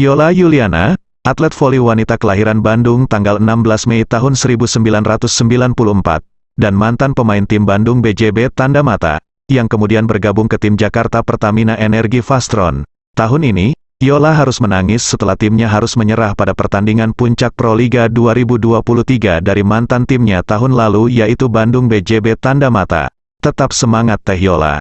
Yola Yuliana, atlet voli wanita kelahiran Bandung tanggal 16 Mei tahun 1994, dan mantan pemain tim Bandung BJB Tanda Mata, yang kemudian bergabung ke tim Jakarta Pertamina Energi Fastron. Tahun ini, Yola harus menangis setelah timnya harus menyerah pada pertandingan puncak Pro Liga 2023 dari mantan timnya tahun lalu yaitu Bandung BJB Tanda Mata. Tetap semangat Teh Yola.